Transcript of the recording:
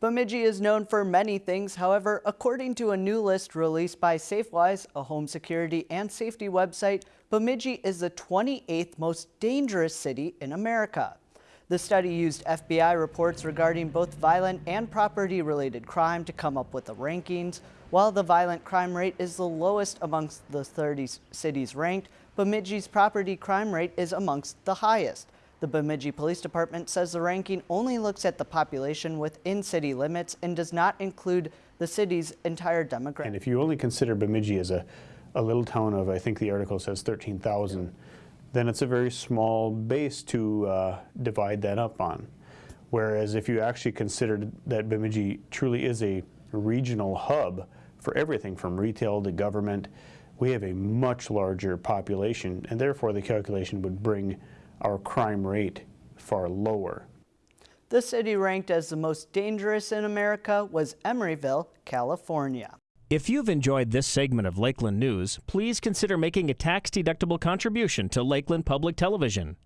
Bemidji is known for many things. However, according to a new list released by SafeWise, a home security and safety website, Bemidji is the 28th most dangerous city in America. The study used FBI reports regarding both violent and property-related crime to come up with the rankings. While the violent crime rate is the lowest amongst the 30 cities ranked, Bemidji's property crime rate is amongst the highest. The Bemidji Police Department says the ranking only looks at the population within city limits and does not include the city's entire demographic. And if you only consider Bemidji as a, a little town of, I think the article says 13,000, then it's a very small base to uh, divide that up on. Whereas if you actually consider that Bemidji truly is a regional hub for everything from retail to government, we have a much larger population and therefore the calculation would bring our crime rate far lower. The city ranked as the most dangerous in America was Emeryville, California. If you've enjoyed this segment of Lakeland News, please consider making a tax-deductible contribution to Lakeland Public Television.